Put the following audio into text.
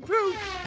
poop.